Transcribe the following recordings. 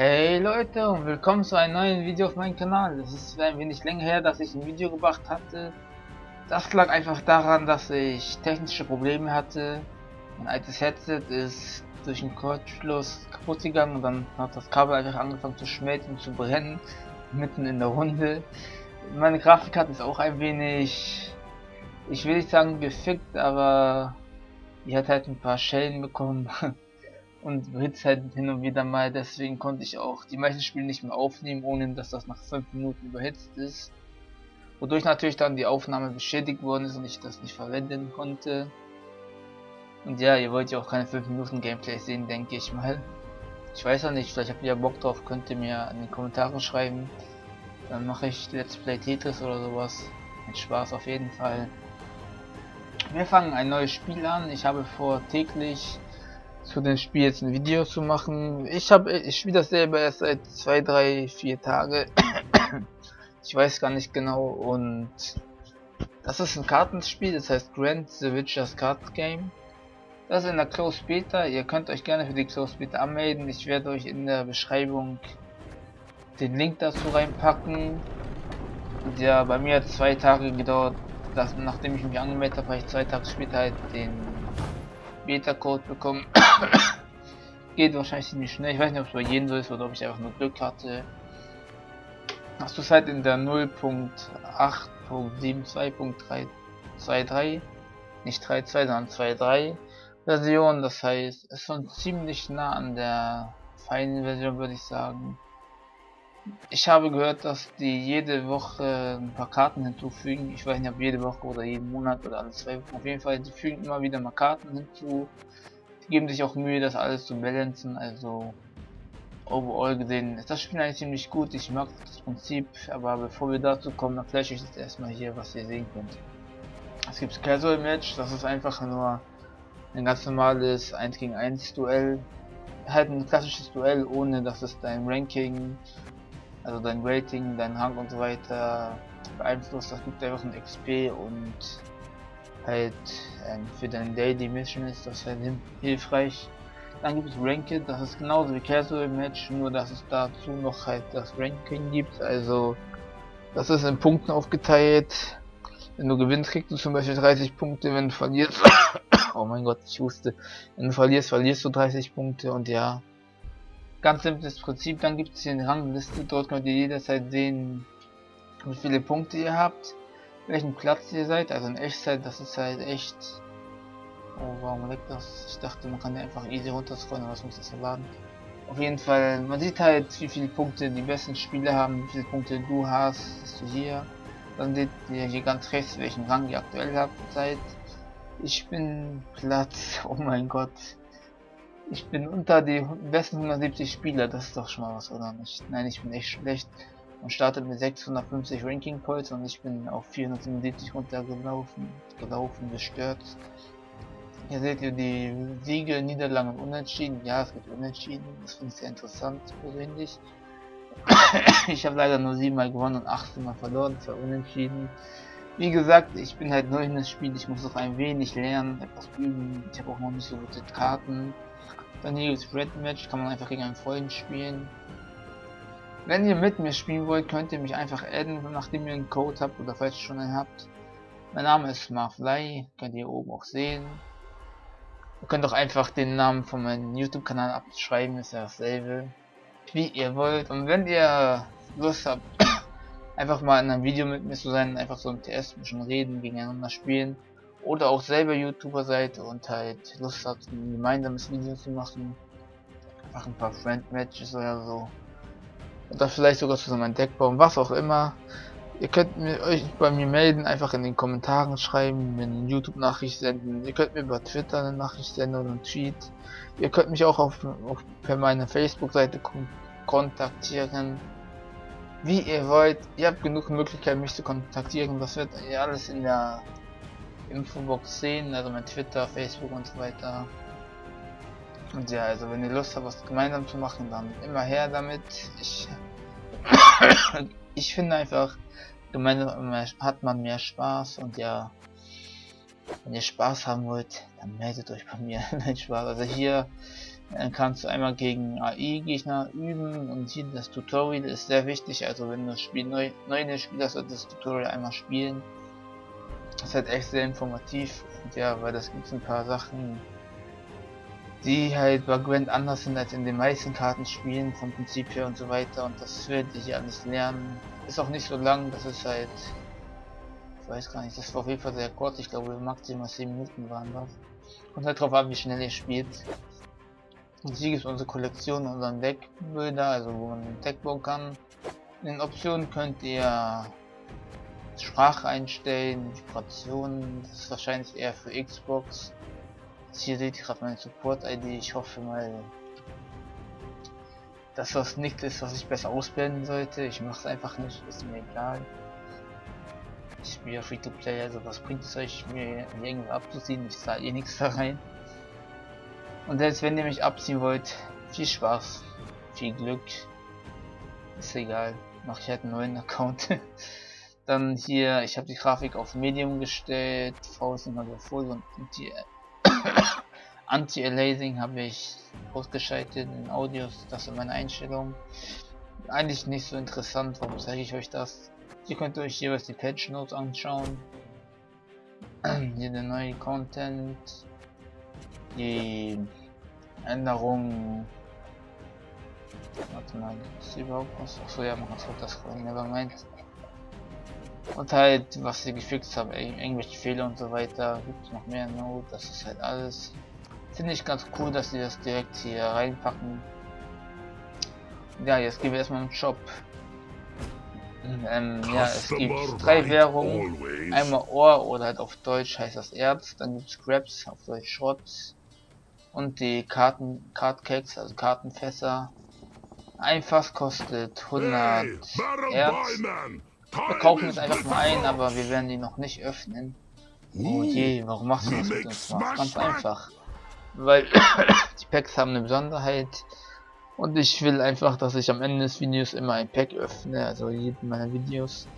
Hey Leute und willkommen zu einem neuen Video auf meinem Kanal. Es ist ein wenig länger her, dass ich ein Video gemacht hatte. Das lag einfach daran, dass ich technische Probleme hatte. Mein altes Headset ist durch den Kurzschluss kaputt gegangen und dann hat das Kabel einfach angefangen zu schmelzen und zu brennen. Mitten in der Runde. Meine Grafikkarte ist auch ein wenig, ich will nicht sagen gefickt, aber die hat halt ein paar Schellen bekommen. und Hits halt hin und wieder mal, deswegen konnte ich auch die meisten Spiele nicht mehr aufnehmen, ohne dass das nach 5 Minuten überhitzt ist. Wodurch natürlich dann die Aufnahme beschädigt worden ist und ich das nicht verwenden konnte. Und ja, ihr wollt ja auch keine 5 Minuten Gameplay sehen, denke ich mal. Ich weiß ja nicht, vielleicht habt ihr ja Bock drauf, könnt ihr mir in die Kommentare schreiben. Dann mache ich Let's Play Tetris oder sowas. Mit Spaß auf jeden Fall. Wir fangen ein neues Spiel an. Ich habe vor täglich zu dem Spiel jetzt ein Video zu machen. Ich habe, ich spiele das selber erst seit zwei, drei, vier Tage. ich weiß gar nicht genau und das ist ein Kartenspiel, das heißt Grand The Witcher's Card Game. Das ist in der Close Beta. Ihr könnt euch gerne für die Close Beta anmelden. Ich werde euch in der Beschreibung den Link dazu reinpacken. Ja, bei mir hat zwei Tage gedauert, dass, nachdem ich mich angemeldet habe, habe ich zwei Tage später halt den Beta-Code bekommen. Geht wahrscheinlich ziemlich schnell. Ich weiß nicht, ob es bei jedem so ist oder ob ich einfach nur Glück hatte. Hast du halt in der 0.8.72.323, nicht 3.2, sondern 2.3 Version. Das heißt, es ist schon ziemlich nah an der feinen Version, würde ich sagen. Ich habe gehört, dass die jede Woche ein paar Karten hinzufügen. Ich weiß nicht, ob jede Woche oder jeden Monat oder alle zwei Wochen. Auf jeden Fall, die fügen immer wieder mal Karten hinzu. Die geben sich auch Mühe, das alles zu balancen. Also, overall gesehen ist das Spiel eigentlich ziemlich gut. Ich mag das Prinzip. Aber bevor wir dazu kommen, dann flash ich jetzt erstmal hier, was ihr sehen könnt. Es gibt Casual Match. Das ist einfach nur ein ganz normales 1 gegen 1 Duell. Halt ein klassisches Duell, ohne dass es dein Ranking also dein Rating, dein Rang und so weiter beeinflusst. Das gibt einfach ein XP und halt ähm, für deine Daily Mission ist das halt hilfreich. Dann gibt es Ranked, das ist genauso wie Casual Match, nur dass es dazu noch halt das Ranking gibt. Also das ist in Punkten aufgeteilt. Wenn du gewinnst, kriegst du zum Beispiel 30 Punkte, wenn du verlierst. oh mein Gott, ich wusste. Wenn du verlierst, verlierst du 30 Punkte und ja. Ganz simples Prinzip, dann gibt es hier eine Rangliste, dort könnt ihr jederzeit sehen, wie viele Punkte ihr habt, welchen Platz ihr seid, also in Echtzeit, das ist halt echt... Oh, warum leckt das? Ich dachte, man kann ja einfach easy runterscrollen, aber was muss das erladen? Auf jeden Fall, man sieht halt, wie viele Punkte die besten Spieler haben, wie viele Punkte du hast, bist du hier. Dann seht ihr hier ganz rechts, welchen Rang ihr aktuell habt, seid. Ich bin Platz, oh mein Gott, ich bin unter die besten 170 Spieler, das ist doch schon mal was, oder nicht? Nein, ich bin echt schlecht. Man startet mit 650 Ranking Points und ich bin auf 477 runtergelaufen, gelaufen, gestürzt. Hier seht ihr die Siege, Niederlagen und Unentschieden. Ja, es gibt Unentschieden, das finde ich sehr interessant persönlich. ich habe leider nur 7 Mal gewonnen und 18 Mal verloren, war Unentschieden. Wie gesagt, ich bin halt neu in das Spiel, ich muss noch ein wenig lernen, etwas üben. Ich habe auch noch nicht so gute Karten. Dann hier ist Red Match, kann man einfach gegen einen Freund spielen. Wenn ihr mit mir spielen wollt, könnt ihr mich einfach adden, nachdem ihr einen Code habt oder falls ihr schon einen habt. Mein Name ist Marfly, könnt ihr oben auch sehen. Ihr könnt auch einfach den Namen von meinem YouTube-Kanal abschreiben, ist ja dasselbe. Wie ihr wollt. Und wenn ihr Lust habt, einfach mal in einem Video mit mir zu sein, einfach so ein TS bisschen reden, gegeneinander spielen, oder auch selber YouTuber seid und halt Lust habt, ein gemeinsames Video zu machen, einfach ein paar Friend-Matches oder so, oder vielleicht sogar zusammen ein Deck bauen, was auch immer. Ihr könnt mir, euch bei mir melden, einfach in den Kommentaren schreiben, mir eine YouTube-Nachricht senden. Ihr könnt mir über Twitter eine Nachricht senden oder einen Tweet. Ihr könnt mich auch auf, auf per meiner Facebook-Seite kontaktieren. Wie ihr wollt. Ihr habt genug Möglichkeiten, mich zu kontaktieren. Das wird alles in der Infobox sehen, also mein Twitter, Facebook und so weiter. Und ja, also wenn ihr Lust habt, was gemeinsam zu machen, dann immer her damit. Ich, ich finde einfach, gemeinsam hat man mehr Spaß und ja, wenn ihr Spaß haben wollt, dann meldet euch bei mir. Nein, Spaß. Also hier, Dann kannst du einmal gegen AI-Gegner üben und hier das Tutorial ist sehr wichtig, also wenn du das Spiel neu, neu spielst, solltest das Tutorial einmal spielen. Ist halt echt sehr informativ und ja, weil das gibt ein paar Sachen, die halt bei Gwent anders sind als in den meisten Kartenspielen vom Prinzip her und so weiter und das werde ich ja nicht lernen. Ist auch nicht so lang, das ist halt, ich weiß gar nicht, das war auf jeden Fall sehr kurz, ich glaube maximal 10 Minuten waren das. Kommt halt drauf an, wie schnell ihr spielt. Und hier gibt es unsere Kollektion, unseren Deckbilder, also wo man ein Deck bauen kann. In den Optionen könnt ihr Sprache einstellen, Vibrationen, das ist wahrscheinlich eher für Xbox. Hier seht ihr gerade meine Support-ID, ich hoffe mal, dass das nicht ist, was ich besser ausblenden sollte. Ich mache es einfach nicht, ist mir egal. Ich spiele ja Free-to-Play, also was bringt es euch, mir irgendwie abzuziehen? Ich zahle eh nichts da rein. Und selbst wenn ihr mich abziehen wollt, viel Spaß, viel Glück. Ist egal, mache ich halt einen neuen Account. Dann hier, ich habe die Grafik auf Medium gestellt, V ist immer so voll und Anti-Aliasing habe ich ausgeschaltet in Audios, das sind meine Einstellungen. Eigentlich nicht so interessant, warum zeige ich euch das? Ihr könnt euch jeweils die Patch Notes anschauen. Hier der neue Content, die Änderungen. Warte mal, ist überhaupt was? Achso, ja, man kann das vorhin, nevermind. Und halt, was sie gefixt haben, irgendwelche Fehler und so weiter. Gibt es noch mehr Note, das ist halt alles. Finde ich ganz cool, dass sie das direkt hier reinpacken. Ja, jetzt gehen wir erstmal im Shop. Ähm, ja, es gibt drei Währungen. Einmal Ohr oder halt auf Deutsch heißt das Erz. Dann gibt es Scraps, auf Deutsch Schrott. Und die Karten, Cardcakes, also Kartenfässer. Ein Fass kostet 100 Erz. Wir kaufen es einfach mal ein, aber wir werden die noch nicht öffnen. Oh je, warum machst du das mit uns? Ganz einfach. Weil die Packs haben eine Besonderheit. Und ich will einfach, dass ich am Ende des Videos immer ein Pack öffne, also jeden meiner Videos.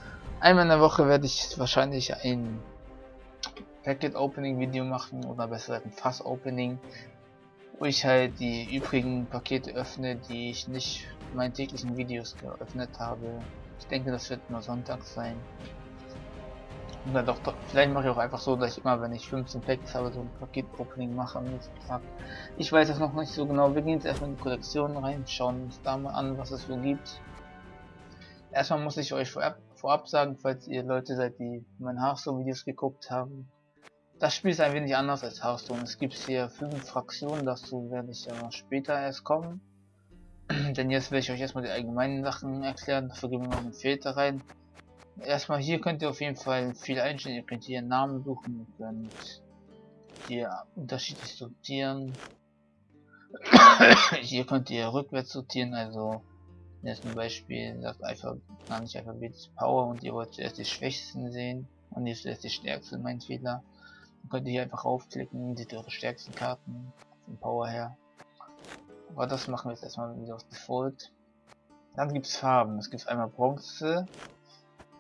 Einmal in der Woche werde ich wahrscheinlich ein Packet Opening Video machen oder besser ein Fass Opening, wo ich halt die übrigen Pakete öffne, die ich nicht in meinen täglichen Videos geöffnet habe. Ich denke, das wird nur Sonntag sein. Und dann doch, vielleicht mache ich auch einfach so, dass ich immer, wenn ich 15 Packs habe, so ein Paket-Opening mache am nächsten Tag. Ich weiß das noch nicht so genau. Wir gehen jetzt erstmal in die Kollektion rein, schauen uns da mal an, was es so gibt. Erstmal muss ich euch vorab, vorab sagen, falls ihr Leute seid, die meine Hearthstone-Videos geguckt haben. Das Spiel ist ein wenig anders als Hearthstone. Es gibt hier fünf Fraktionen, dazu werde ich ja später erst kommen. Denn jetzt will ich euch erstmal die allgemeinen Sachen erklären, dafür gehen wir noch einen Filter rein. Erstmal hier könnt ihr auf jeden Fall viel einstellen. Ihr könnt hier Namen suchen, ihr könnt hier unterschiedlich sortieren. hier könnt ihr rückwärts sortieren, also jetzt ein Beispiel, sagt einfach, gar nicht alphabetisch Power und ihr wollt zuerst die Schwächsten sehen und jetzt zuerst die Stärksten, mein Fehler. Dann könnt ihr hier einfach raufklicken, seht eure stärksten Karten vom Power her. Aber das machen wir jetzt erstmal wieder auf Default. Dann gibt es Farben. Es gibt einmal Bronze,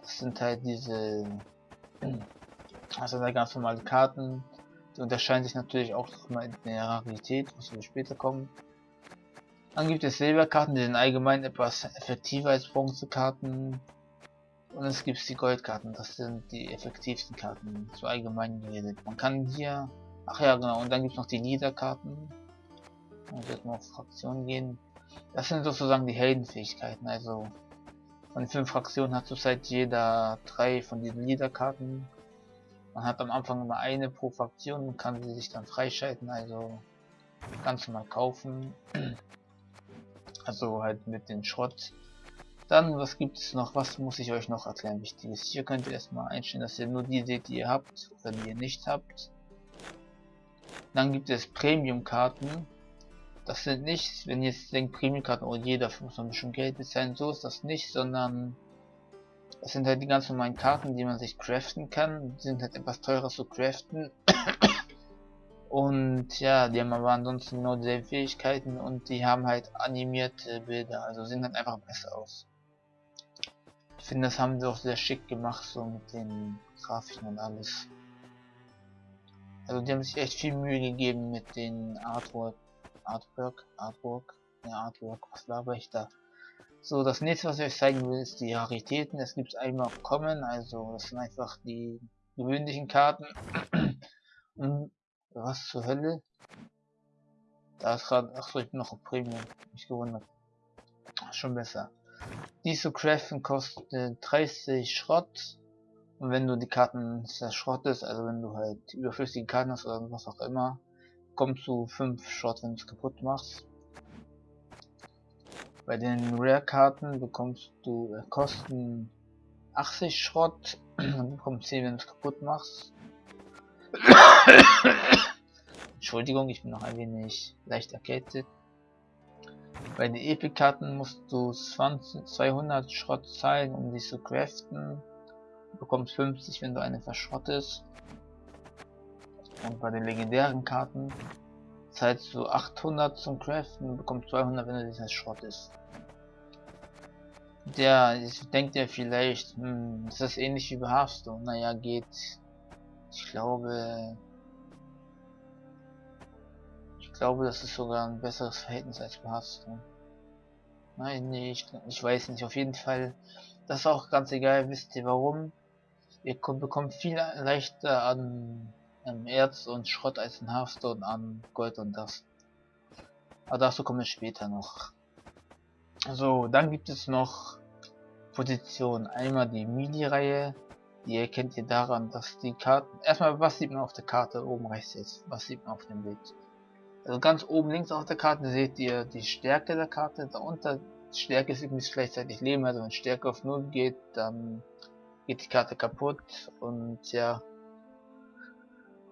das sind halt diese, also da ganz normale Karten. Die unterscheiden sich natürlich auch mal in der Rarität, was wir später kommen. Dann gibt es Silberkarten, die sind allgemein etwas effektiver als Bronzekarten. Und es gibt die Goldkarten, das sind die effektivsten Karten, so allgemein geredet. Man kann hier, ach ja genau, und dann gibt es noch die Niederkarten. Und jetzt mal auf Fraktionen gehen. Das sind sozusagen die Heldenfähigkeiten, also von den fünf Fraktionen hat zurzeit jeder drei von diesen Leaderkarten. Man hat am Anfang immer eine pro Fraktion und kann sie sich dann freischalten, also ganz normal kaufen. Also halt mit dem Schrott. Dann, was gibt es noch? Was muss ich euch noch erklären? Wichtiges. Hier könnt ihr erstmal einstellen, dass ihr nur die seht, die ihr habt oder die ihr nicht habt. Dann gibt es Premium-Karten. Das sind nicht, wenn jetzt denkt, Premium-Karten, oh jeder muss man schon Geld bezahlen, so ist das nicht, sondern das sind halt die ganz normalen Karten, die man sich craften kann. Die sind halt etwas teurer zu craften. und ja, die haben aber ansonsten nur dieselben Fähigkeiten und die haben halt animierte Bilder, also sehen halt einfach besser aus. Ich finde, das haben sie auch sehr schick gemacht, so mit den Grafiken und alles. Also die haben sich echt viel Mühe gegeben mit den Artwork Artwork, Artwork, ja, Artwork, was laber ich da? So, das nächste, was ich euch zeigen will, ist die Raritäten. Es gibt einmal Common, also das sind einfach die gewöhnlichen Karten. Und was zur Hölle? Da ist gerade, ach so, ich bin noch auf Premium, mich gewundert. Schon besser. Die zu craften kostet 30 Schrott. Und wenn du die Karten zerschrottest, also wenn du halt überflüssige Karten hast oder was auch immer, kommst du 5 Schrott, wenn du es kaputt machst. Bei den Rare-Karten bekommst du äh, Kosten 80 Schrott und bekommst 10, wenn du es kaputt machst. Entschuldigung, ich bin noch ein wenig leicht erkältet. Bei den Epic-Karten musst du 20, 200 Schrott zahlen, um die zu craften. Du bekommst 50, wenn du eine verschrottest. Und bei den legendären Karten zahlst du 800 zum Craften und bekommst 200, wenn du dieses Schrott ist. Der, ich denke dir vielleicht, hm, ist das ähnlich wie bei Hearthstone? Naja, geht. Ich glaube. Ich glaube, das ist sogar ein besseres Verhältnis als bei Hearthstone. Nein, nee, ich, weiß nicht. Auf jeden Fall, das ist auch ganz egal. Wisst ihr warum? Ihr bekommt viel leichter an Erz und Schrott als in Hearthstone an Gold und das. Aber dazu kommen wir später noch. So, dann gibt es noch Positionen. Einmal die Mini-Reihe. Die erkennt ihr daran, dass die Karten... Erstmal, was sieht man auf der Karte oben rechts jetzt? Was sieht man auf dem Bild? Also ganz oben links auf der Karte seht ihr die Stärke der Karte. Darunter Stärke ist übrigens gleichzeitig Leben. Also wenn Stärke auf 0 geht, dann geht die Karte kaputt. Und ja,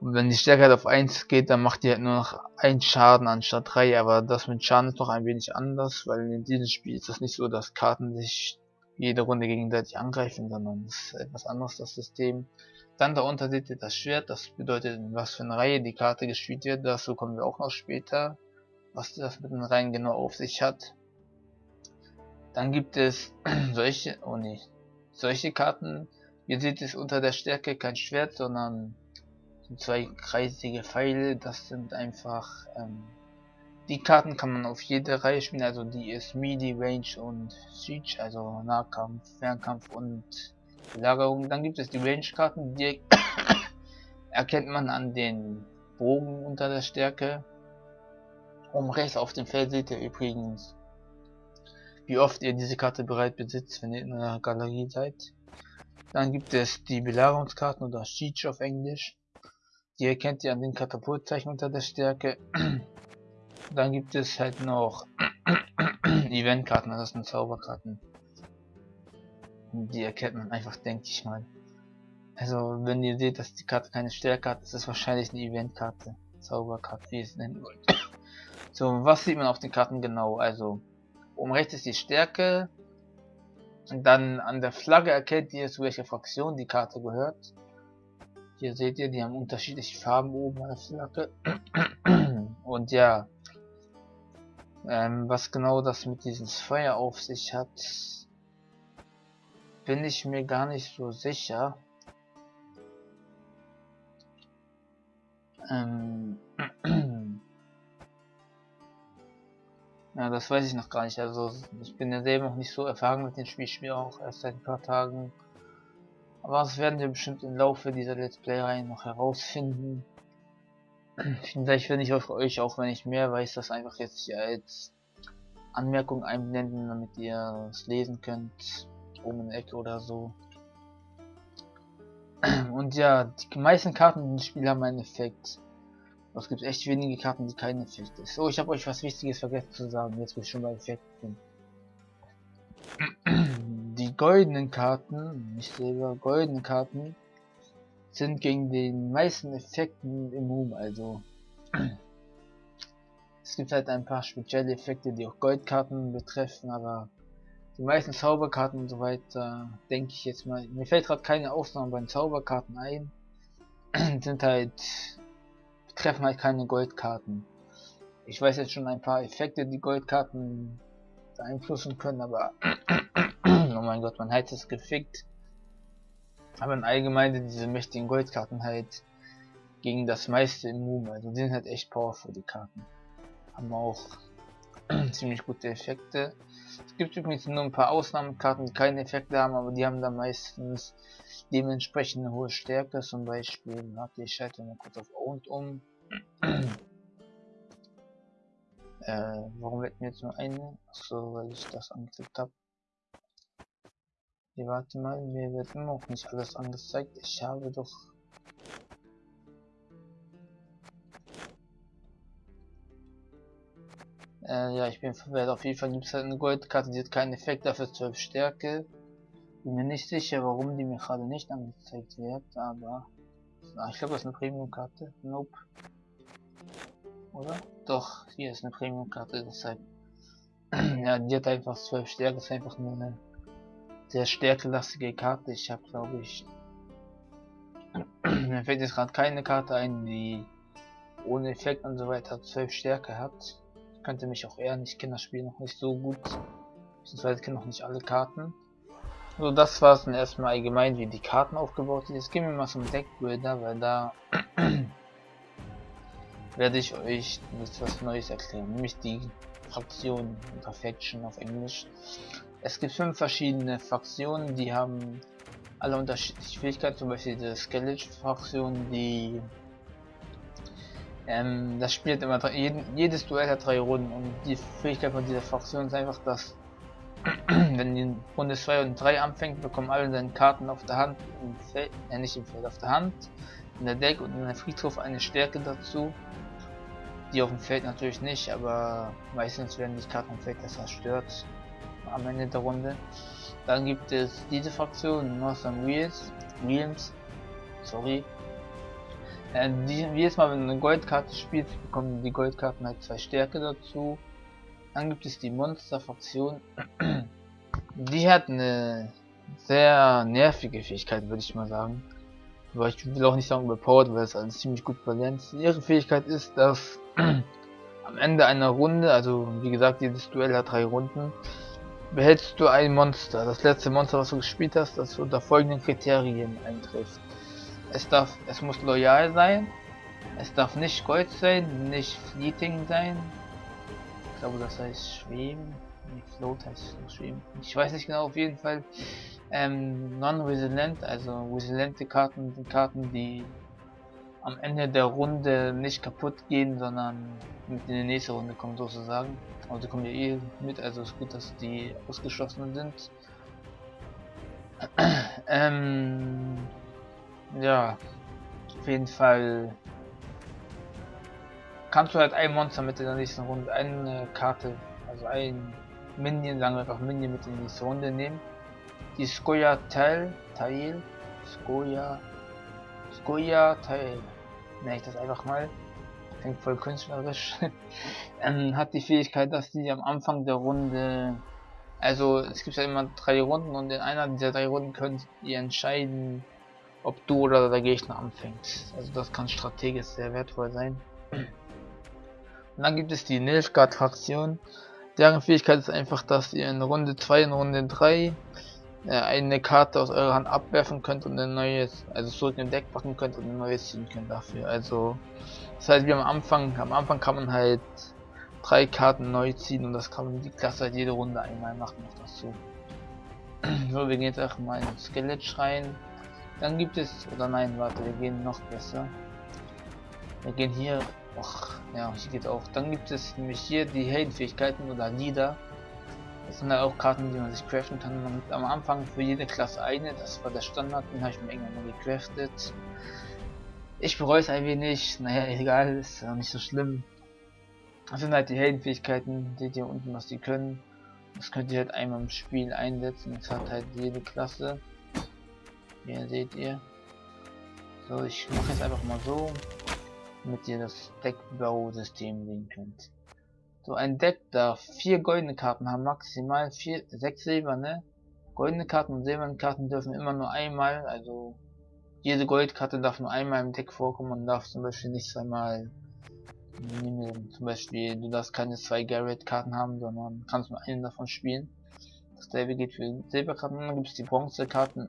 und wenn die Stärke halt auf 1 geht, dann macht die halt nur noch 1 Schaden anstatt 3, aber das mit Schaden ist noch ein wenig anders, weil in diesem Spiel ist es nicht so, dass Karten sich jede Runde gegenseitig angreifen, sondern es ist etwas anderes, das System. Dann darunter seht ihr das Schwert, das bedeutet, in was für eine Reihe die Karte gespielt wird, dazu kommen wir auch noch später, was das mit den Reihen genau auf sich hat. Dann gibt es solche, oh nee, solche Karten, ihr seht es unter der Stärke kein Schwert, sondern zwei kreisige Pfeile, das sind einfach, ähm, die Karten kann man auf jede Reihe spielen, also die ist Midi, Range und Siege, also Nahkampf, Fernkampf und Belagerung. Dann gibt es die Range-Karten, die erkennt man an den Bogen unter der Stärke. Um rechts auf dem Feld seht ihr übrigens, wie oft ihr diese Karte bereit besitzt, wenn ihr in einer Galerie seid. Dann gibt es die Belagerungskarten oder Siege auf Englisch. Die erkennt ihr an den Katapultzeichen unter der Stärke. Dann gibt es halt noch Eventkarten, das sind Zauberkarten. Die erkennt man einfach, denke ich mal. Also, wenn ihr seht, dass die Karte keine Stärke hat, ist es wahrscheinlich eine Eventkarte. Zauberkarte, wie ihr es nennen wollt. so, was sieht man auf den Karten genau? Also, oben rechts ist die Stärke. Und dann an der Flagge erkennt ihr, zu welcher Fraktion die Karte gehört. Hier seht ihr, die haben unterschiedliche Farben oben an der Flagge. Und ja, ähm, was genau das mit diesem Feuer auf sich hat, bin ich mir gar nicht so sicher. Ähm, ja, das weiß ich noch gar nicht. Also ich bin ja selber noch nicht so erfahren mit dem Spiel. Ich spiele auch erst seit ein paar Tagen. Aber das werden wir bestimmt im Laufe dieser Let's Play-Reihe noch herausfinden. Vielleicht finde ich euch, auch wenn ich mehr weiß, das einfach jetzt hier als Anmerkung einblenden, damit ihr es lesen könnt. Oben in der Ecke oder so. Und ja, die meisten Karten dem Spiel haben einen Effekt. Es gibt echt wenige Karten, die keinen Effekt ist. So, ich habe euch was Wichtiges vergessen zu sagen, jetzt wo ich schon bei Effekten goldenen Karten, nicht selber, goldenen Karten sind gegen den meisten Effekten immun, also es gibt halt ein paar spezielle Effekte, die auch Goldkarten betreffen, aber die meisten Zauberkarten und so weiter, denke ich jetzt mal, mir fällt gerade keine Ausnahme bei den Zauberkarten ein, sind halt, betreffen halt keine Goldkarten. Ich weiß jetzt schon ein paar Effekte, die Goldkarten beeinflussen können, aber oh mein Gott, mein Heiz ist gefickt. Aber in allgemein diese mächtigen Goldkarten halt gegen das meiste immun, also die sind halt echt powerful, die Karten. Haben auch ziemlich gute Effekte. Es gibt übrigens nur ein paar Ausnahmekarten, die keine Effekte haben, aber die haben dann meistens dementsprechend eine hohe Stärke. Zum Beispiel, warte, ich schalte mal kurz auf Owned um. äh, warum wird mir jetzt nur eine? Achso, weil ich das angeklickt habe. Hier, warte mal, mir wird immer noch nicht alles angezeigt. Ich habe doch Äh, ja, ich bin verwirrt. Auf jeden Fall gibt es halt eine Goldkarte, die hat keinen Effekt, dafür 12 Stärke. Bin mir nicht sicher, warum die mir gerade nicht angezeigt wird, aber... Ah, ich glaube, das ist eine Premium-Karte. Nope. Oder? Doch, hier ist eine Premium-Karte, deshalb... ja, die hat einfach 12 Stärke, ist einfach nur eine sehr stärkelastige Karte. Ich habe, glaube ich... mir fällt jetzt gerade keine Karte ein, die ohne Effekt und so weiter 12 Stärke hat kannte mich auch eher nicht, kenne das Spiel noch nicht so gut. Beziehungsweise kenne noch nicht alle Karten. So, das war es dann erstmal allgemein, wie die Karten aufgebaut sind. Jetzt gehen wir mal zum Deckbuilder, weil da werde ich euch etwas Neues erklären, nämlich die Fraktion oder Faction auf Englisch. Es gibt fünf verschiedene Fraktionen, die haben alle unterschiedliche Fähigkeiten, zum Beispiel die Skeleton-Fraktion, die ähm, das spielt immer drei, jeden, jedes Duell hat drei Runden und die Fähigkeit von dieser Fraktion ist einfach, dass wenn die Runde 2 und 3 anfängt, bekommen alle seine Karten auf der Hand, im Feld, äh, nicht im Feld, auf der Hand, in der Deck und in der Friedhof eine Stärke dazu. Die auf dem Feld natürlich nicht, aber meistens werden die Karten im Feld zerstört am Ende der Runde. Dann gibt es diese Fraktion, Northern Wheels, Williams, sorry, äh, die, jedes Mal, wenn du eine Goldkarte spielst, bekommen die Goldkarten halt zwei Stärke dazu. Dann gibt es die Monster-Fraktion. Die hat eine sehr nervige Fähigkeit, würde ich mal sagen. Aber ich will auch nicht sagen überpowered, weil es alles ziemlich gut balanciert. Ihre Fähigkeit ist, dass am Ende einer Runde, also wie gesagt, jedes Duell hat drei Runden, behältst du ein Monster. Das letzte Monster, was du gespielt hast, das unter folgenden Kriterien eintrifft. Es darf, es muss loyal sein. Es darf nicht Gold sein, nicht Fleeting sein. Ich glaube, das heißt Schweben. Nee, Float heißt Schweben. Ich weiß nicht genau, auf jeden Fall. Ähm, Non-Resilient, also resilente Karten sind Karten, die am Ende der Runde nicht kaputt gehen, sondern mit in die nächste Runde kommen sozusagen. Aber die kommen ja eh mit, also ist gut, dass die ausgeschlossen sind. ähm, ja, auf jeden Fall kannst du halt ein Monster mit in der nächsten Runde, eine Karte, also ein Minion, sagen wir einfach Minion mit in die nächste Runde nehmen. Die Skoya Teil, Teil, Skoya, Skoya Teil, nenne ich das einfach mal, klingt voll künstlerisch, ähm, hat die Fähigkeit, dass die am Anfang der Runde, also es gibt ja immer drei Runden und in einer dieser drei Runden könnt ihr entscheiden, ob du oder der Gegner anfängt. Also das kann strategisch sehr wertvoll sein. Und dann gibt es die Nilfgaard-Fraktion. Deren Fähigkeit ist einfach, dass ihr in Runde 2 und Runde 3 äh, eine Karte aus eurer Hand abwerfen könnt und ein neues, also zurück im Deck packen könnt und ein neues ziehen könnt dafür. Also das heißt, wie am Anfang, am Anfang kann man halt drei Karten neu ziehen und das kann man die Klasse halt jede Runde einmal machen noch dazu. so, wir gehen jetzt einfach mal ins Skelett rein. Dann gibt es, oder nein, warte, wir gehen noch besser. Wir gehen hier, ach, ja, hier geht auch. Dann gibt es nämlich hier die Heldenfähigkeiten oder Lieder. Das sind ja auch Karten, die man sich craften kann. Man am Anfang für jede Klasse eine, das war der Standard, den habe ich mir irgendwann mal gecraftet. Ich bereue es ein wenig, naja, egal, ist ja nicht so schlimm. Das sind halt die Heldenfähigkeiten, seht ihr unten, was die können. Das könnt ihr halt einmal im Spiel einsetzen, das hat halt jede Klasse. Hier seht ihr. So, ich mache jetzt einfach mal so, damit ihr das Deckbausystem sehen könnt. So, ein Deck darf vier goldene Karten haben, maximal vier, sechs silberne. Goldene Karten und silberne Karten dürfen immer nur einmal, also jede Goldkarte darf nur einmal im Deck vorkommen und darf zum Beispiel nicht zweimal nehmen. Zum Beispiel, du darfst keine zwei Garrett-Karten haben, sondern kannst nur eine davon spielen. Dasselbe geht für Silberkarten, dann gibt es die Bronzekarten.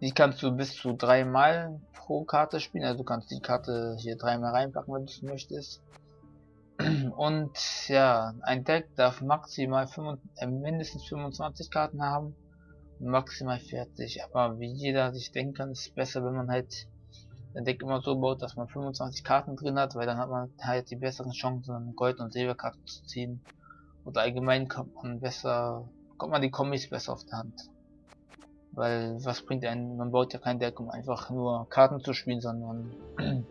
Die kannst du bis zu dreimal pro Karte spielen. Also du kannst die Karte hier dreimal reinpacken, wenn du es möchtest. Und ja, ein Deck darf maximal 5, äh, mindestens 25 Karten haben maximal 40. Aber wie jeder sich denken kann, ist es besser, wenn man halt ein Deck immer so baut, dass man 25 Karten drin hat, weil dann hat man halt die besseren Chancen, Gold- und Silberkarten zu ziehen. Oder allgemein kommt man besser, kommt man die Kombis besser auf der Hand. Weil was bringt einen, man baut ja kein Deck, um einfach nur Karten zu spielen, sondern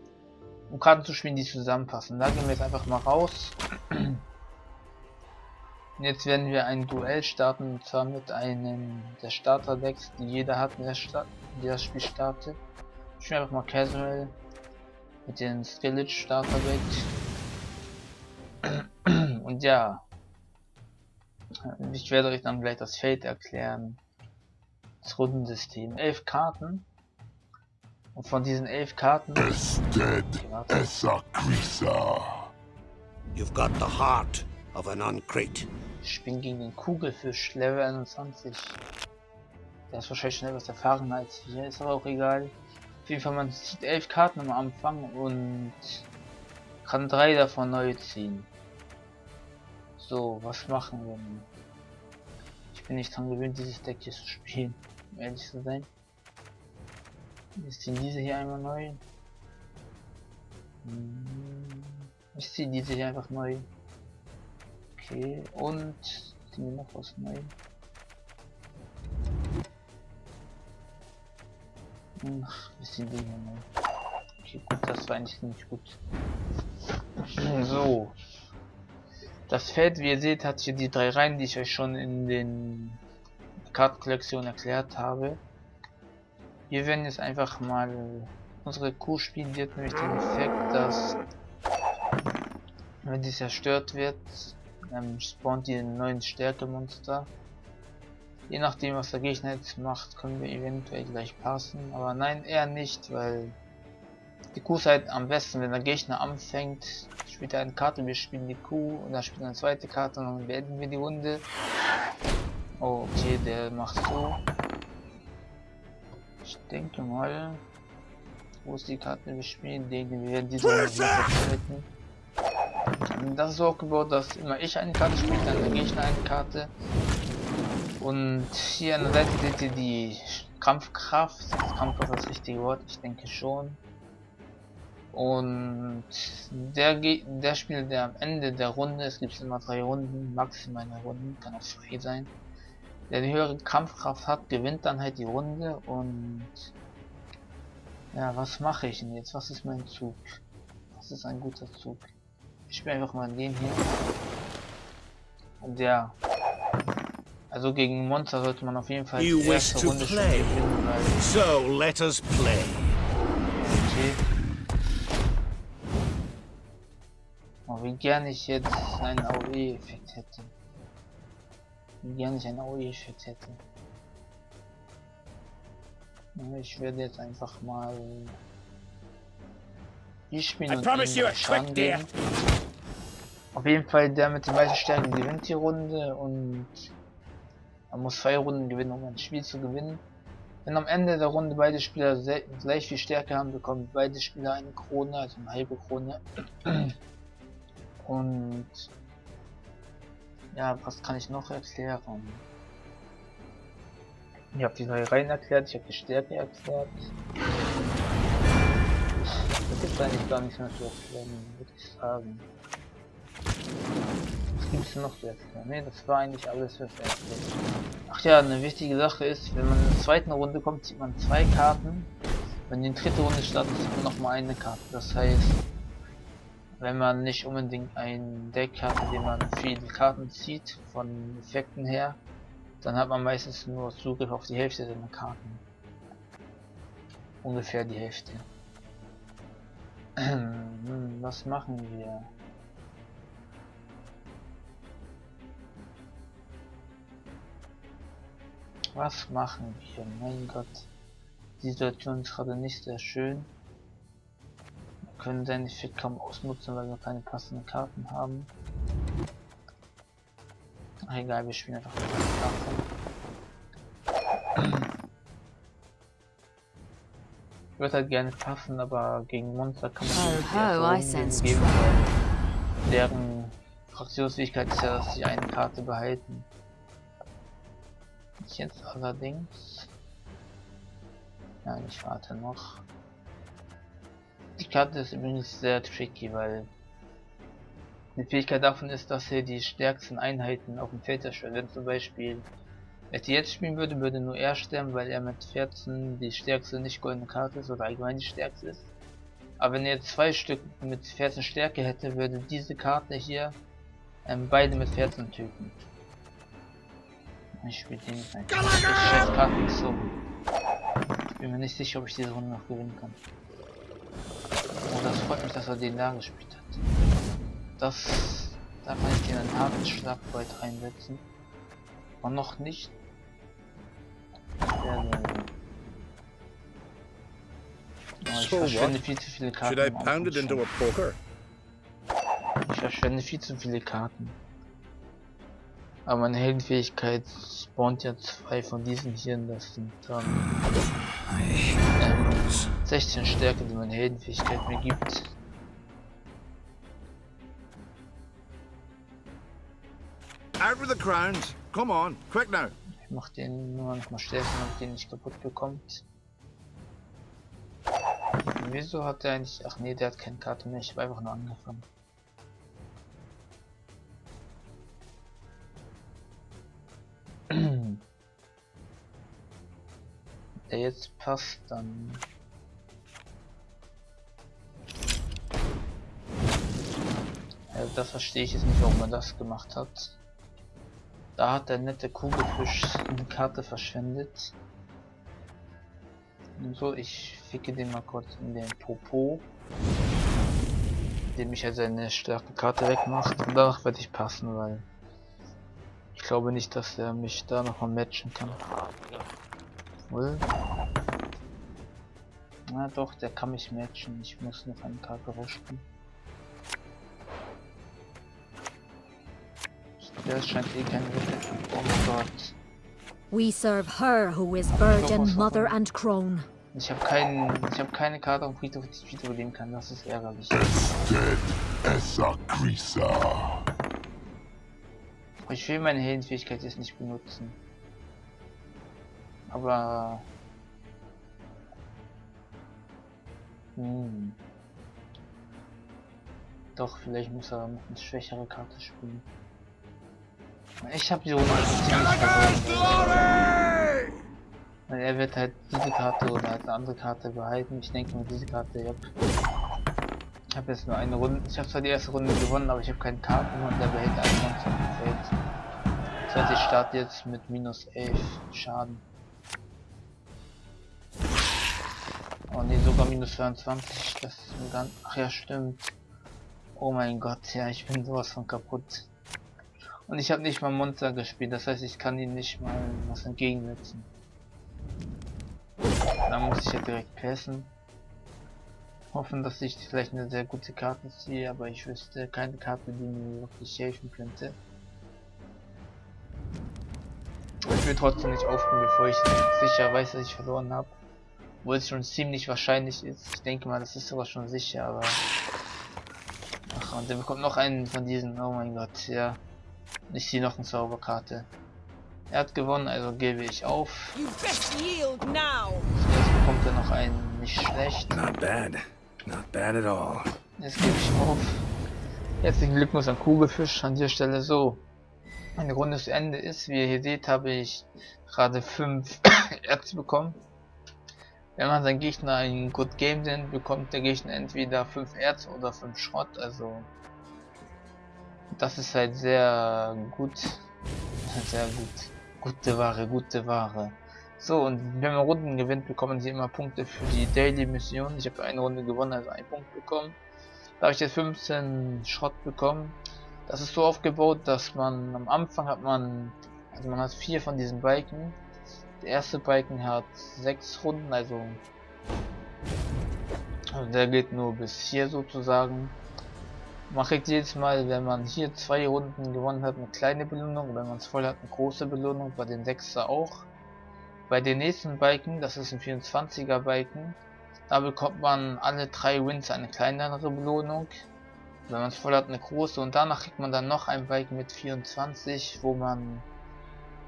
um Karten zu spielen, die zusammenpassen. Da gehen wir jetzt einfach mal raus. Und jetzt werden wir ein Duell starten, und zwar mit einem der Starter-Decks, die jeder hat, der, Sta der das Spiel startet. Ich spiele einfach mal Casual mit den Skillage Starter-Deck. Und ja, ich werde euch dann gleich das Feld erklären. Das Rundensystem. Elf Karten. Und von diesen elf Karten. Ested Esakrisa. You've got the heart of an uncrate. Ich bin gegen den Kugelfisch Level 21. Der ist wahrscheinlich schnell was erfahren als wir, ist aber auch egal. Auf jeden Fall, man zieht elf Karten am Anfang und kann drei davon neu ziehen. So, was machen wir nun? Ich bin nicht dran gewöhnt, dieses Deck hier zu spielen, um ehrlich zu sein. Wir ziehen diese hier einmal neu. Hm, ich ziehe diese hier einfach neu. Okay, und ziehen wir noch was wir ziehen die hier neu. Okay, gut, das war eigentlich nicht gut. So. Das Feld, wie ihr seht, hat hier die drei Reihen, die ich euch schon in den Kartenkollektion erklärt habe. Wir werden jetzt einfach mal unsere Kuh spielen. Die hat nämlich den Effekt, dass wenn sie zerstört wird, ähm, spawnt die einen neuen Stärkemonster. Je nachdem, was der Gegner jetzt macht, können wir eventuell gleich passen. Aber nein, eher nicht, weil die Kuh ist halt am besten, wenn der Gegner anfängt, spielt er eine Karte, wir spielen die Kuh und dann spielt er eine zweite Karte und dann beenden wir die Runde. Oh, okay, der macht so. Ich denke mal, wo ist die Karte, wir spielen, denke wir werden diese Runde vertreten. Das ist so aufgebaut, dass immer ich eine Karte spiele, dann der Gegner eine Karte. Und hier an der Seite seht ihr die Kampfkraft. Kampfkraft ist das richtige Wort, ich denke schon. Und der, der Spieler, der am Ende der Runde, es gibt immer drei Runden, maximal eine Runde, kann auch zwei sein, der die höhere Kampfkraft hat, gewinnt dann halt die Runde und ja, was mache ich denn jetzt? Was ist mein Zug? Was ist ein guter Zug? Ich spiele einfach mal den hier. Und ja. Also gegen Monster sollte man auf jeden Fall You die erste Runde schon gewinnen, weil So let us play. Okay. Oh, wie gern ich jetzt einen AOE-Effekt hätte. Wie gern ich einen AOE-Effekt hätte. Ich werde jetzt einfach mal die spielen I promise you a quick dear. Auf jeden Fall der mit den meisten Stärken gewinnt die Runde und man muss zwei Runden gewinnen, um ein Spiel zu gewinnen. Wenn am Ende der Runde beide Spieler gleich viel Stärke haben, bekommen beide Spieler eine Krone, also eine halbe Krone. Und ja, was kann ich noch erklären? Ich habe die neue Reihen erklärt, ich habe die Stärke erklärt. Das ist eigentlich gar nicht mehr zu erklären, würde ich sagen. Was gibt es noch zu erklären? Ne, das war eigentlich alles, was er. Ach ja, eine wichtige Sache ist, wenn man in der zweiten Runde kommt, zieht man zwei Karten. Wenn die dritte Runde startet, zieht man nochmal eine Karte. Das heißt, wenn man nicht unbedingt ein Deck hat, in dem man viele Karten zieht, von Effekten her, dann hat man meistens nur Zugriff auf die Hälfte seiner Karten. Ungefähr die Hälfte. Hm, Was machen wir? Was machen wir? Mein Gott. Die Situation ist gerade nicht sehr schön. Wir können seinen Effekt kaum ausnutzen, weil wir keine passenden Karten haben. Ach, egal, wir spielen einfach mit Karten. Ich würde halt gerne passen, aber gegen Monster kann man Ho, nicht Runde sense geben, deren Fraktionsfähigkeit ist ja, dass sie eine Karte behalten. Ich jetzt allerdings... Ja, ich warte noch. Die Karte ist übrigens sehr tricky, weil die Fähigkeit davon ist, dass er die stärksten Einheiten auf dem Feld zerstört. Wenn zum Beispiel er die jetzt spielen würde, würde nur er sterben, weil er mit 14 die stärkste nicht goldene Karte ist oder allgemein die stärkste ist. Aber wenn er zwei Stück mit 14 Stärke hätte, würde diese Karte hier ähm, beide mit 14 töten. Ich spiele den nicht einfach. scheiß Karten so. Ich bin mir nicht sicher, ob ich diese Runde noch gewinnen kann. Oh, das freut mich, dass er den da gespielt hat. Das... Da kann ich den einen harten Schlag weit reinsetzen. Und noch nicht. Ja, ich verschwende viel zu viele Karten. Ich verschwende viel zu viele Karten. Aber meine Heldenfähigkeit spawnt ja zwei von diesen hier. und Das sind dann ähm, 16 Stärke, die meine Heldenfähigkeit mir gibt. Out with the crowns. Come on, quick now. Ich mach den nur noch mal stärker, damit den nicht kaputt bekommt. Wieso hat der eigentlich... Ach nee, der hat keine Karte mehr. Ich habe einfach nur angefangen. Der jetzt passt, dann... Ja, das verstehe ich jetzt nicht, warum er das gemacht hat. Da hat der nette Kugelfisch eine Karte verschwendet. Und so, ich ficke den mal kurz in den Popo. Indem ich ja seine starke Karte wegmacht. Und danach werde ich passen, weil ich glaube nicht, dass er mich da noch mal matchen kann. Wohl. Na doch, der kann mich matchen. Ich muss noch eine Karte rausspielen. Der scheint eh kein Wille. Oh mein Gott. We serve her who is virgin, mother, and crone. Ich habe keinen, ich habe keine Karte auf dem Friedhof, die ich wiederbeleben kann. Das ist ärgerlich. Ested Essa Crisa. Ich will meine Heldenfähigkeit jetzt nicht benutzen. Aber... Hm. Doch, vielleicht muss er noch eine schwächere Karte spielen. Ich habe die Runde ziemlich verloren. Weil er wird halt diese Karte oder halt eine andere Karte behalten. Ich denke mal diese Karte, ja. Ich habe jetzt nur eine Runde. Ich habe zwar die erste Runde gewonnen, aber ich habe keine Karten und der behält ein Monster im Feld. Das heißt, ich starte jetzt mit minus 11 Schaden. Oh ne, sogar minus 22. Das ist mir ganz. Ach ja, stimmt. Oh mein Gott, ja, ich bin sowas von kaputt. Und ich habe nicht mal Monster gespielt, das heißt, ich kann ihm nicht mal was entgegensetzen. Da muss ich ja direkt passen. Hoffen, dass ich vielleicht eine sehr gute Karte ziehe, aber ich wüsste keine Karte, die mir wirklich helfen könnte. Ich will trotzdem nicht aufgeben, bevor ich sicher weiß, dass ich verloren habe. Wo es schon ziemlich wahrscheinlich ist. Ich denke mal, das ist sogar schon sicher, aber... Ach, und der bekommt noch einen von diesen. Oh mein Gott, ja. Ich ziehe noch eine Zauberkarte. Er hat gewonnen, also gebe ich auf. Jetzt bekommt er noch einen nicht schlecht. Not bad. Not bad at all. Jetzt gebe ich auf. Herzlichen Glückwunsch an Kugelfisch an dieser Stelle so. Meine Runde zu Ende ist. Wie ihr hier seht, habe ich gerade 5 Erz bekommen. Wenn man seinen Gegner ein Good Game nennt, bekommt der Gegner entweder 5 Erz oder 5 Schrott. Also das ist halt sehr gut. Sehr gut. Gute Ware, gute Ware. So, und wenn man Runden gewinnt, bekommen sie immer Punkte für die Daily Mission. Ich habe eine Runde gewonnen, also einen Punkt bekommen. Da habe ich jetzt 15 Schrott bekommen. Das ist so aufgebaut, dass man am Anfang hat man, also man hat vier von diesen Balken. Der erste Balken hat sechs Runden, also, also der geht nur bis hier sozusagen. Man kriegt jedes Mal, wenn man hier zwei Runden gewonnen hat, eine kleine Belohnung. Wenn man es voll hat, eine große Belohnung. Bei den Sechser auch. Bei den nächsten Balken, das ist ein 24er Balken, da bekommt man alle drei Wins eine kleinere Belohnung. wenn man es voll hat, eine große und danach kriegt man dann noch ein Bike mit 24, wo man,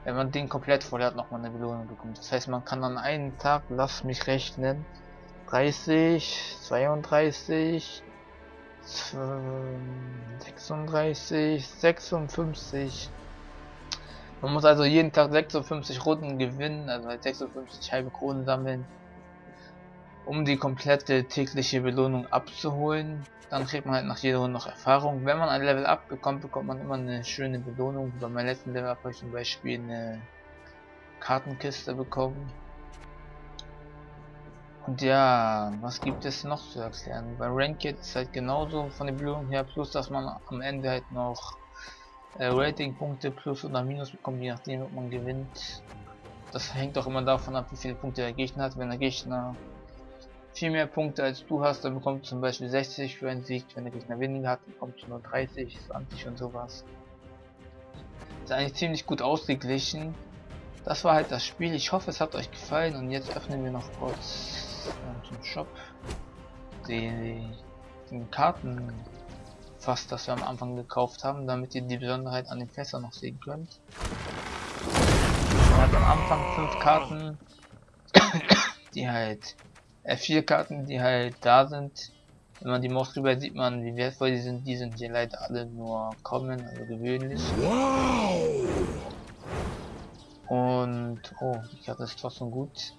wenn man den komplett voll hat, nochmal eine Belohnung bekommt. Das heißt, man kann an einem Tag, lass mich rechnen, 30, 32, 36, 56. Man muss also jeden Tag 56 Runden gewinnen, also halt 56 halbe Kronen sammeln, um die komplette tägliche Belohnung abzuholen. Dann kriegt man halt nach jeder Runde noch Erfahrung. Wenn man ein Level up bekommt, bekommt man immer eine schöne Belohnung. Bei meinem letzten Level habe ich zum Beispiel eine Kartenkiste bekommen. Und ja, was gibt es noch zu erklären? Bei Ranked ist halt genauso von der Belohnung her, plus dass man am Ende halt noch äh, Ratingpunkte plus oder minus bekommt, je nachdem ob man gewinnt. Das hängt auch immer davon ab, wie viele Punkte der Gegner hat. Wenn der Gegner viel mehr Punkte als du hast, dann bekommt zum Beispiel 60 für einen Sieg. Wenn der Gegner weniger hat, bekommt du nur 30, 20 und sowas. Ist eigentlich ziemlich gut ausgeglichen. Das war halt das Spiel. Ich hoffe, es hat euch gefallen und jetzt öffnen wir noch kurz zum Shop die, den Karten fast, das wir am Anfang gekauft haben, damit ihr die Besonderheit an den Fässern noch sehen könnt. Man hat am Anfang fünf Karten, die halt, äh, vier Karten, die halt da sind. Wenn man die Maus drüber sieht man, wie wertvoll die sind. Die sind hier leider alle nur kommen, also gewöhnlich. Und, oh, die Karte ist trotzdem gut.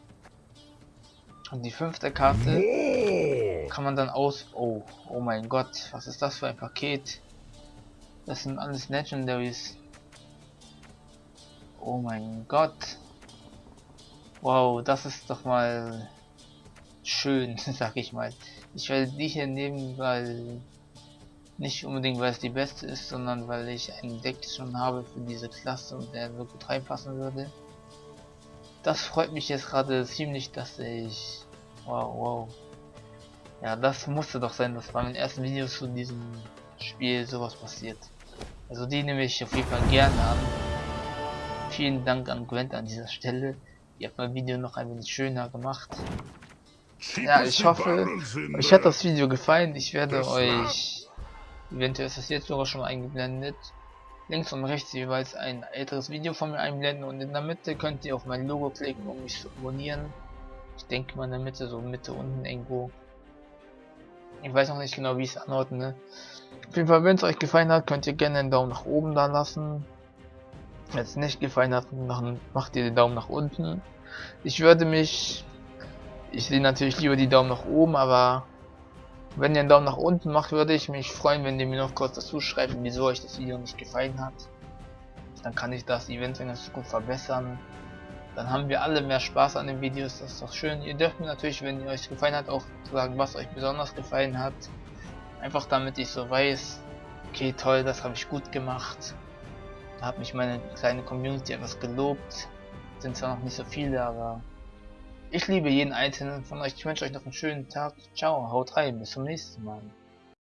Und die fünfte Karte kann man dann aus... Oh, oh mein Gott, was ist das für ein Paket? Das sind alles Legendaries. Oh mein Gott. Wow, das ist doch mal schön, sag ich mal. Ich werde die hier nehmen, weil nicht unbedingt weil es die beste ist, sondern weil ich ein Deck schon habe für diese Klasse und der so gut reinpassen würde. Das freut mich jetzt gerade ziemlich, dass ich... Wow, wow. Ja, das musste doch sein, dass bei meinen ersten Videos zu diesem Spiel sowas passiert. Also die nehme ich auf jeden Fall gerne an. Vielen Dank an Gwent an dieser Stelle. Ihr habt mein Video noch ein wenig schöner gemacht. Ja, ich hoffe, euch hat das Video gefallen. Ich werde euch, eventuell ist das jetzt sogar schon eingeblendet, links und rechts jeweils ein älteres Video von mir einblenden und in der Mitte könnt ihr auf mein Logo klicken, um mich zu abonnieren. Ich denke mal in der Mitte, so Mitte unten irgendwo. Ich weiß noch nicht genau, wie ich es anordne. Auf jeden Fall, wenn es euch gefallen hat, könnt ihr gerne einen Daumen nach oben da lassen. Wenn es nicht gefallen hat, macht ihr den Daumen nach unten. Ich würde mich... Ich sehe natürlich lieber die Daumen nach oben, aber wenn ihr einen Daumen nach unten macht, würde ich mich freuen, wenn ihr mir noch kurz dazu schreibt, wieso euch das Video nicht gefallen hat. Dann kann ich das Event in der Zukunft verbessern. Dann haben wir alle mehr Spaß an den Videos, das ist doch schön. Ihr dürft mir natürlich, wenn ihr euch gefallen hat, auch sagen, was euch besonders gefallen hat. Einfach damit ich so weiß, okay toll, das habe ich gut gemacht. Da hat mich meine kleine Community etwas gelobt. Sind zwar noch nicht so viele, aber ich liebe jeden einzelnen von euch. Ich wünsche euch noch einen schönen Tag. Ciao, haut rein, bis zum nächsten Mal.